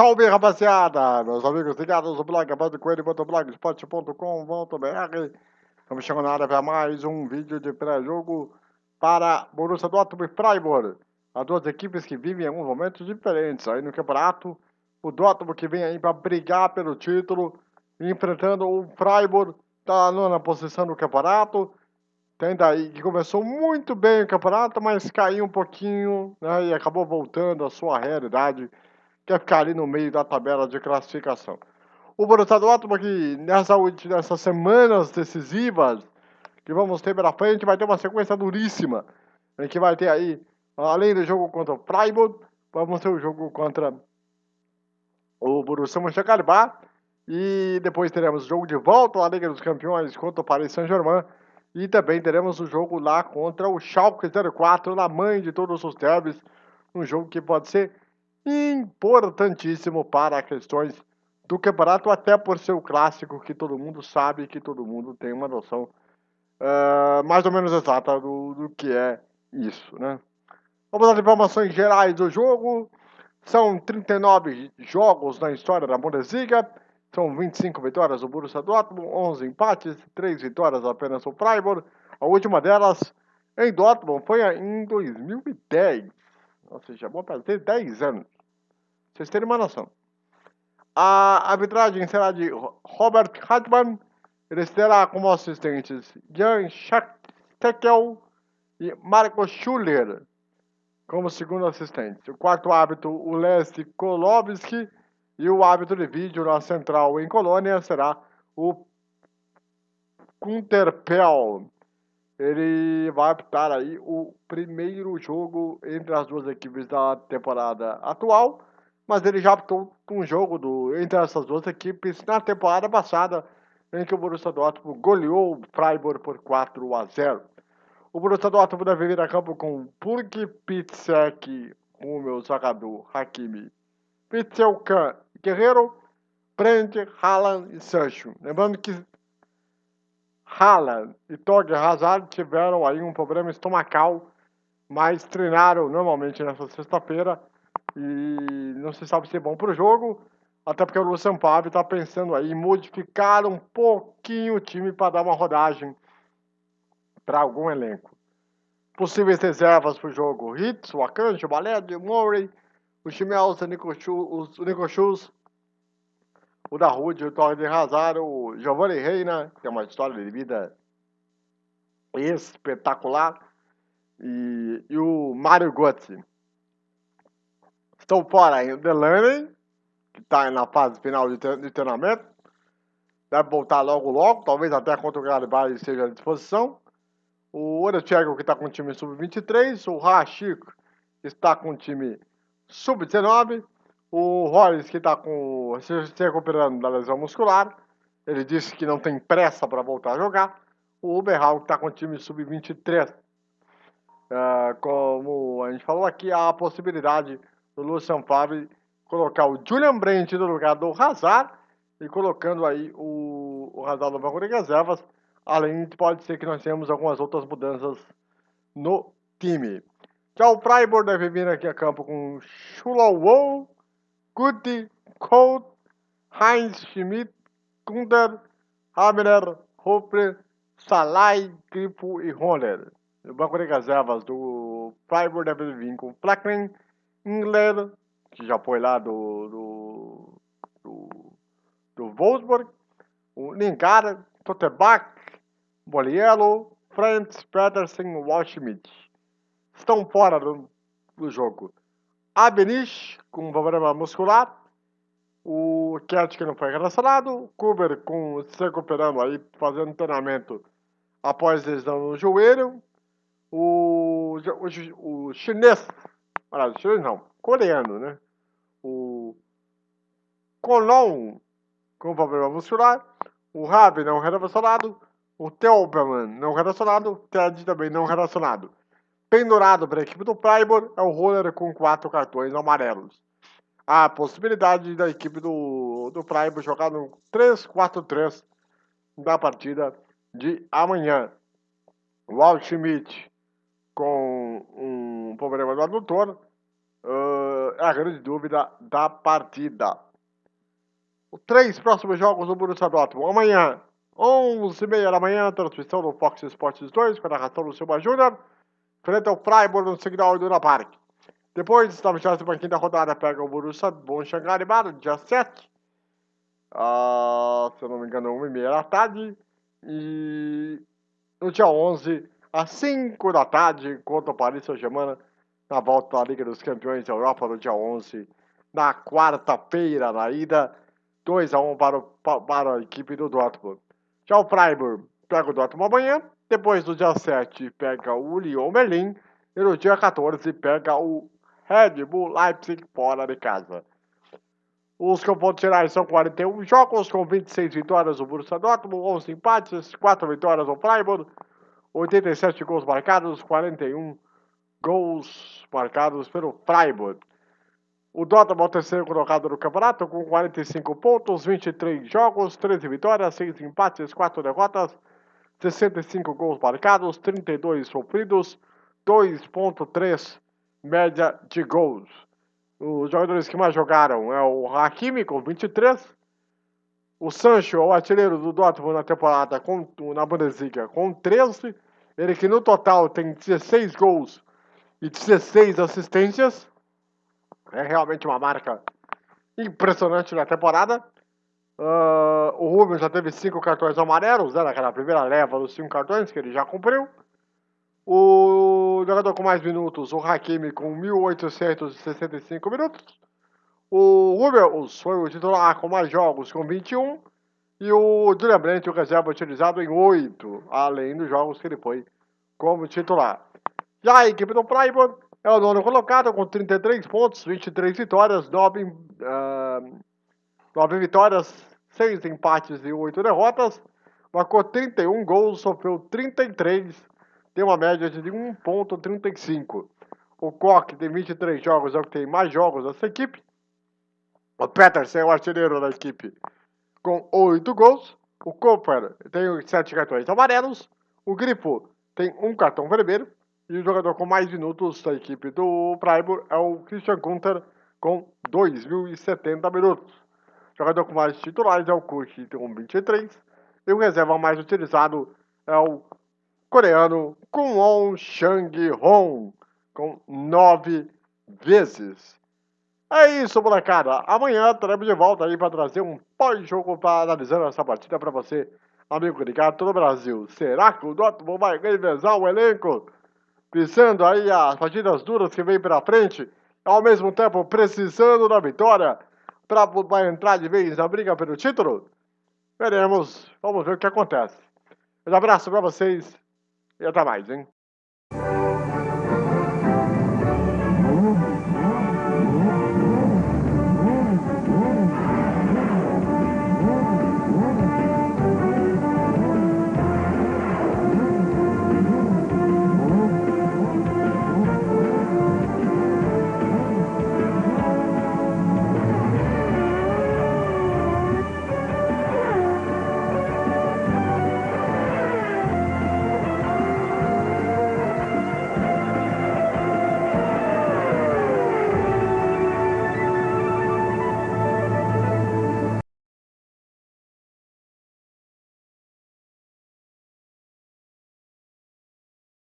salve rapaziada! Meus amigos ligados no blog, blogspot.com.br Estamos chegando na área para mais um vídeo de pré-jogo para Borussia Dortmund e Freiburg. As duas equipes que vivem em alguns momentos diferentes aí no campeonato. O Dortmund que vem aí para brigar pelo título, enfrentando o Freiburg, está na nona posição do campeonato. Tem daí que começou muito bem o campeonato, mas caiu um pouquinho né, e acabou voltando à sua realidade quer ficar ali no meio da tabela de classificação. O Borussia Dortmund que nessa, nessas semanas decisivas que vamos ter pela frente vai ter uma sequência duríssima, em que vai ter aí, além do jogo contra o Freiburg, vamos ter o jogo contra o Borussia Mönchengladbach e depois teremos o jogo de volta à Liga dos Campeões contra o Paris Saint-Germain e também teremos o jogo lá contra o Schalke 04, na mãe de todos os derbys, um jogo que pode ser importantíssimo para questões do campeonato, até por ser o clássico que todo mundo sabe, que todo mundo tem uma noção uh, mais ou menos exata do, do que é isso, né? Vamos às informações gerais do jogo. São 39 jogos na história da Bundesliga. São 25 vitórias do Borussia Dortmund, 11 empates, 3 vitórias apenas do Freiburg. A última delas em Dortmund foi em 2010. Ou seja, vão fazer 10 anos. Vocês terem uma noção. A arbitragem será de Robert Hartmann. Ele terá como assistentes Jan Steckel e Marco Schuller como segundo assistente. O quarto árbitro, o Leslie Kolowski. E o árbitro de vídeo na central em Colônia será o Kunterpel ele vai apitar aí o primeiro jogo entre as duas equipes da temporada atual, mas ele já apitou um jogo do, entre essas duas equipes na temporada passada, em que o Borussia Dortmund goleou o Freiburg por 4 a 0. O Borussia Dortmund deve vir a campo com Pitsek, o meu jogador Hakimi, Pitselkan Guerreiro, Brent, Haaland e Sancho. Lembrando que Haaland e Torge Hazard tiveram aí um problema estomacal, mas treinaram normalmente nessa sexta-feira e não se sabe se é bom para o jogo, até porque o Lucian Pave está pensando aí em modificar um pouquinho o time para dar uma rodagem para algum elenco. Possíveis reservas para o jogo: Hitz, o Akanji, o Baled, o Murray, o Chimelson, o Nico Schultz, o da Rude, o Torre de Hazard, o Giovanni Reina, que é uma história de vida espetacular, e, e o Mário Götze. Estão fora aí o Delaney, que está na fase final de, de treinamento, deve voltar logo logo, talvez até contra o Garibaldi seja à disposição. O Orechego, que está com o time sub-23, o Rachik, está com o time sub-19, o Rollins, que está com, se, recuperando da lesão muscular, ele disse que não tem pressa para voltar a jogar. O Uberhal, que está com o time sub-23. Uh, é, como a gente falou aqui, há a possibilidade do Lucian Favre colocar o Julian Brandt no lugar do Hazard e colocando aí o, o Hazard no banco de reservas. Além de pode ser que nós tenhamos algumas outras mudanças no time. Já o Freiburg deve vir aqui a campo com Chulawou, Guti, Colt, Heinz Schmidt, Kunder, Hamner, Hopre, Salai, Grifo e Horner. O banco de reservas do Freiburg deve vir com Flackman, Ingler, que já foi lá do, do, do, do Wolfsburg, o Lingard, Totebach, Boliello, Franz, Pedersen e Walschmidt. Estão fora do, do jogo. Abenish, com problema muscular. O Cat que não foi relacionado. Kuber com, se recuperando aí, fazendo treinamento após lesão no joelho. O, o, o chinês, olha, chinês não, coreano, né? O Colon com problema muscular. O Rabi não relacionado. O Telberman não relacionado. O Ted também não relacionado. Pendurado para a equipe do Freiburg é o Roller com quatro cartões amarelos. A possibilidade da equipe do, do jogar no 3-4-3 da partida de amanhã. O Alt Schmidt com um problema do adutor uh, é a grande dúvida da partida. Os três próximos jogos do Borussia Dortmund. Amanhã, 11h30 da manhã, transmissão do Fox Sports 2, com a narração do Silva Júnior, frente ao Freiburg no Signal Iduna Park. Depois, na 25 rodada, pega o Borussia Mönchengladbach, dia 7. Uh, se eu não me engano, 1h30 da tarde. E no dia 11, às 5 da tarde, contra o Paris Saint-Germain, na volta da Liga dos Campeões da Europa, no dia 11. Na quarta-feira, na ida, 2 a 1 para, o, para a equipe do Dortmund. Já o Freiburg pega o Dortmund amanhã. Depois, no dia 7, pega o Lyon Berlim. E no dia 14, pega o Red Bull Leipzig fora de casa. Os confrontos gerais são 41 jogos, com 26 vitórias do Borussia Dortmund, 11 empates, 4 vitórias do Freiburg, 87 gols marcados, 41 gols marcados pelo Freiburg. O Dortmund é o terceiro colocado no campeonato, com 45 pontos, 23 jogos, 13 vitórias, 6 empates, 4 derrotas, 65 gols marcados, 32 sofridos, 2.3 média de gols. Os jogadores que mais jogaram é o Hakimi com 23, o Sancho, o artilheiro do Dortmund na temporada com, na Bundesliga com 13, ele que no total tem 16 gols e 16 assistências. É realmente uma marca impressionante na temporada. Uh, o Rubens já teve 5 cartões amarelos, né, naquela primeira leva dos 5 cartões que ele já cumpriu. O jogador com mais minutos, o Hakimi, com 1.865 minutos. O Rubens foi o titular com mais jogos, com 21. E o Julian Brandt, o reserva, utilizado em 8, além dos jogos que ele foi como titular. Já a equipe do Freiburg é o nono colocado, com 33 pontos, 23 vitórias, 9, uh, 9 vitórias, 6 empates e 8 derrotas. Marcou 31 gols, sofreu 33 tem uma média de 1.35. O Koch tem 23 jogos, é o que tem mais jogos dessa equipe. O Peterson é o artilheiro da equipe com 8 gols. O Cooper tem 7 cartões amarelos. O Grifo tem um cartão vermelho. E o jogador com mais minutos da equipe do Freiburg é o Christian Gunther com 2.070 minutos. Jogador com mais titulares é o Kuch com 23. E o reserva mais utilizado é o coreano Kwon Chang-hong, com nove vezes. É isso, molecada. Amanhã estaremos de volta aí para trazer um pós-jogo para analisar essa partida para você, amigo ligado todo o Brasil. Será que o Dortmund vai revezar o elenco? Pensando aí as partidas duras que vem pela frente, ao mesmo tempo precisando da vitória para entrar de vez na briga pelo título? Veremos. Vamos ver o que acontece. Um abraço para vocês e até mais, hein?